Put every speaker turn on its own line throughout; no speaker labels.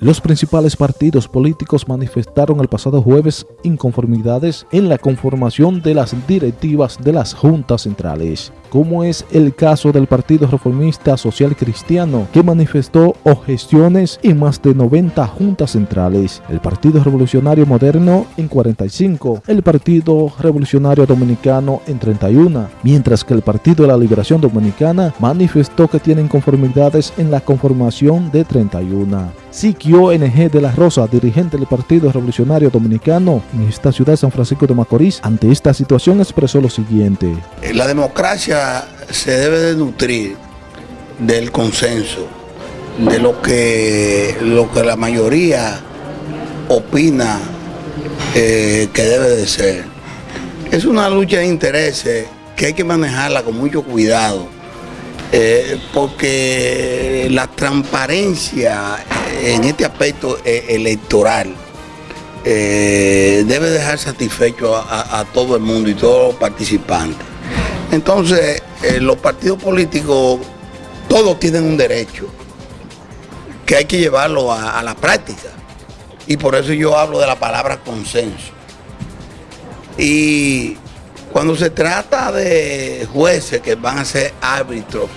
Los principales partidos políticos manifestaron el pasado jueves inconformidades en la conformación de las directivas de las juntas centrales, como es el caso del Partido Reformista Social Cristiano, que manifestó objeciones en más de 90 juntas centrales, el Partido Revolucionario Moderno en 45, el Partido Revolucionario Dominicano en 31, mientras que el Partido de la Liberación Dominicana manifestó que tienen conformidades en la conformación de 31. Siquio NG de la Rosa, dirigente del Partido Revolucionario Dominicano en esta ciudad de San Francisco de Macorís, ante esta situación expresó lo siguiente.
La democracia se debe de nutrir del consenso, de lo que, lo que la mayoría opina eh, que debe de ser. Es una lucha de intereses que hay que manejarla con mucho cuidado eh, porque la transparencia en este aspecto eh, electoral eh, debe dejar satisfecho a, todo el mundo y todos los participantes. Entonces, los partidos políticos, todos tienen un derecho que hay que llevarlo a la práctica. Y por eso yo hablo de la palabra consenso. Y cuando se trata de jueces que van a ser árbitros,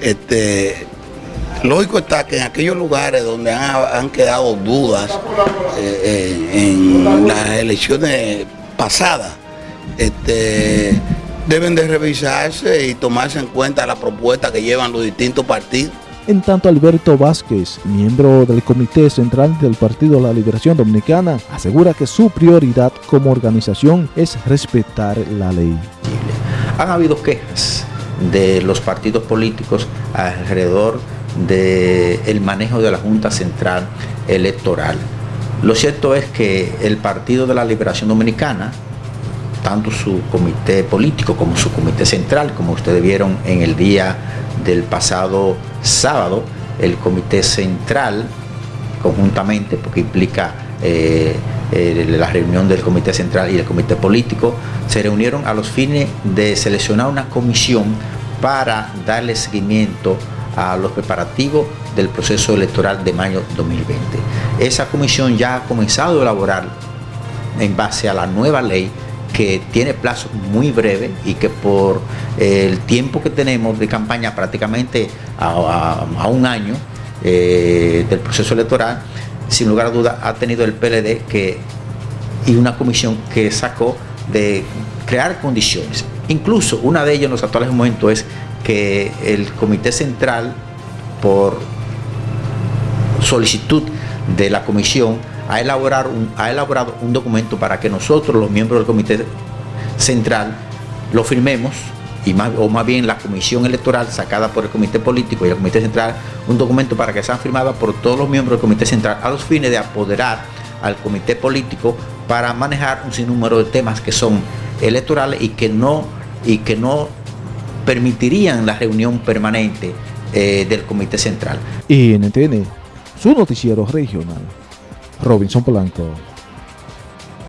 este, lógico está que en aquellos lugares donde han, quedado dudas eh, eh, en las elecciones pasadas, este, deben de revisarse y tomarse en cuenta la propuesta que llevan los distintos partidos.
En tanto, Alberto Vázquez, miembro del Comité Central del Partido de la Liberación Dominicana, asegura que su prioridad como organización es respetar la ley.
Han habido quejas de los partidos políticos alrededor del manejo de la Junta Central Electoral. Lo cierto es que el Partido de la Liberación Dominicana, tanto su comité político como su comité central, como ustedes vieron en el día del pasado sábado, el comité central, conjuntamente, porque implica eh, la reunión del comité central y el comité político, se reunieron a los fines de seleccionar una comisión para darle seguimiento a los preparativos del proceso electoral de mayo 2020. Esa comisión ya ha comenzado a elaborar en base a la nueva ley que tiene plazos muy breves y que por el tiempo que tenemos de campaña prácticamente a, un año eh, del proceso electoral, sin lugar a duda ha tenido el PLD que, y una comisión que sacó de crear condiciones. Incluso una de ellas en los actuales momentos es que el Comité Central, por solicitud de la comisión, ha elaborado un, documento para que nosotros, los miembros del Comité Central, lo firmemos y más, o más bien la comisión electoral sacada por el comité político y el comité central, un documento para que sean firmados por todos los miembros del comité central a los fines de apoderar al comité político para manejar un sinnúmero de temas que son electorales y que no, y que no permitirían la reunión permanente eh, del comité central.
Y NTN, su noticiero regional. Robinson Polanco.